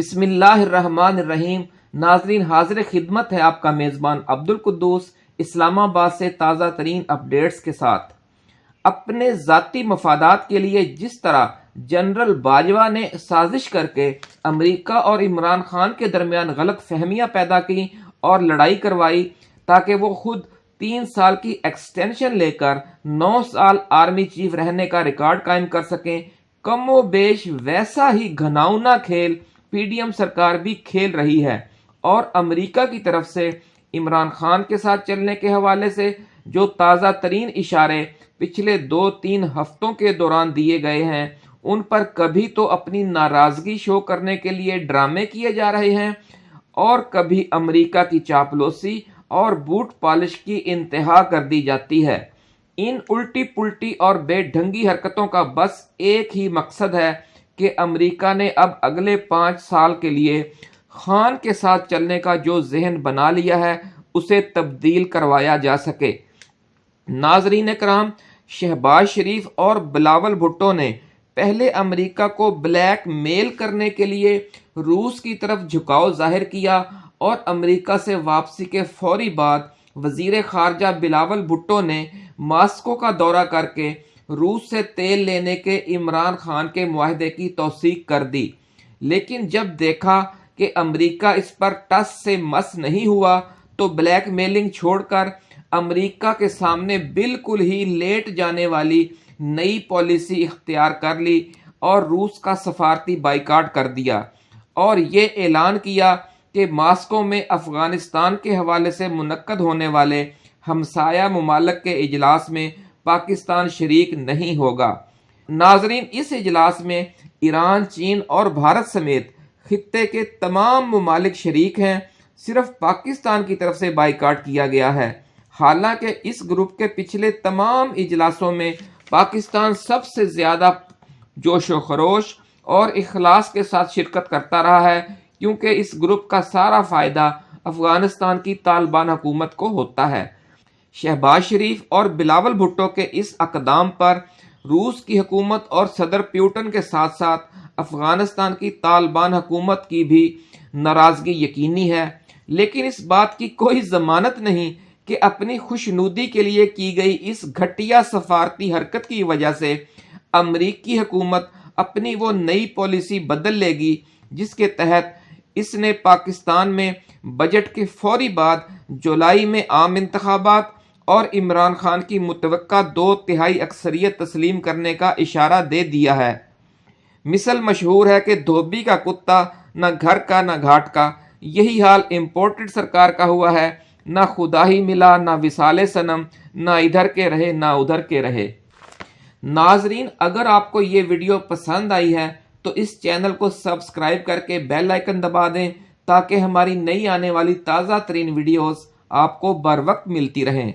بسم اللہ الرحمن الرحیم۔ ناظرین، حاضر خدمت ہے آپ کا میزبان عبد القدوس اسلام آباد سے تازہ ترین اپڈیٹس کے ساتھ۔ اپنے ذاتی مفادات کے لیے جس طرح جنرل باجوہ نے سازش کر کے امریکہ اور عمران خان کے درمیان غلط فہمیاں پیدا کی اور لڑائی کروائی، تاکہ وہ خود تین سال کی ایکسٹینشن لے کر نو سال آرمی چیف رہنے کا ریکارڈ قائم کر سکیں۔ کم و بیش ویسا ہی گھناؤنا کھیل پی ڈی ایم سرکار بھی کھیل رہی ہے اور امریکہ کی طرف سے عمران خان کے ساتھ چلنے کے حوالے سے جو تازہ ترین اشارے پچھلے دو تین ہفتوں کے دوران دیے گئے ہیں، ان پر کبھی تو اپنی ناراضگی شو کرنے کے لیے ڈرامے کیے جا رہے ہیں اور کبھی امریکہ کی چاپلوسی اور بوٹ پالش کی انتہا کر دی جاتی ہے۔ ان الٹی پلٹی اور بے ڈھنگی حرکتوں کا بس ایک ہی مقصد ہے کہ امریکہ نے اب اگلے پانچ سال کے لیے خان کے ساتھ چلنے کا جو ذہن بنا لیا ہے، اسے تبدیل کروایا جا سکے۔ ناظرین کرام شہباز شریف اور بلاول بھٹو نے پہلے امریکہ کو بلیک میل کرنے کے لیے روس کی طرف جھکاؤ ظاہر کیا اور امریکہ سے واپسی کے فوری بعد وزیر خارجہ بلاول بھٹو نے ماسکو کا دورہ کر کے روس سے تیل لینے کے عمران خان کے معاہدے کی توثیق کر دی۔ لیکن جب دیکھا کہ امریکہ اس پر ٹس سے مس نہیں ہوا، تو بلیک میلنگ چھوڑ کر امریکہ کے سامنے بالکل ہی لیٹ جانے والی نئی پالیسی اختیار کر لی اور روس کا سفارتی بائیکاٹ کر دیا۔ اور یہ اعلان کیا کہ ماسکو میں افغانستان کے حوالے سے منعقد ہونے والے ہمسایہ ممالک کے اجلاس میں پاکستان شریک نہیں ہوگا۔ ناظرین، اس اجلاس میں ایران، چین اور بھارت سمیت خطے کے تمام ممالک شریک ہیں۔ صرف پاکستان کی طرف سے بائیکاٹ کیا گیا ہے۔ حالانکہ اس گروپ کے پچھلے تمام اجلاسوں میں پاکستان سب سے زیادہ جوش و خروش اور اخلاص کے ساتھ شرکت کرتا رہا ہے، کیونکہ اس گروپ کا سارا فائدہ افغانستان کی طالبان حکومت کو ہوتا ہے۔ شہباز شریف اور بلاول بھٹو کے اس اقدام پر روس کی حکومت اور صدر پیوٹن کے ساتھ ساتھ افغانستان کی طالبان حکومت کی بھی ناراضگی یقینی ہے۔ لیکن اس بات کی کوئی ضمانت نہیں کہ اپنی خوشنودی کے لیے کی گئی اس گھٹیا سفارتی حرکت کی وجہ سے امریکی حکومت اپنی وہ نئی پالیسی بدل لے گی جس کے تحت اس نے پاکستان میں بجٹ کے فوری بعد جولائی میں عام انتخابات اور عمران خان کی متوقع دو تہائی اکثریت تسلیم کرنے کا اشارہ دے دیا ہے۔ مثل مشہور ہے کہ دھوبی کا کتا نہ گھر کا نہ گھاٹ کا، یہی حال امپورٹڈ سرکار کا ہوا ہے۔ نہ خدا ہی ملا، نہ وسال سنم نہ ادھر کے رہے، نہ ادھر کے رہے۔ ناظرین، اگر آپ کو یہ ویڈیو پسند آئی ہے تو اس چینل کو سبسکرائب کر کے بیل آئکن دبا دیں تاکہ ہماری نئی آنے والی تازہ ترین ویڈیوز آپ کو بر وقت ملتی رہیں۔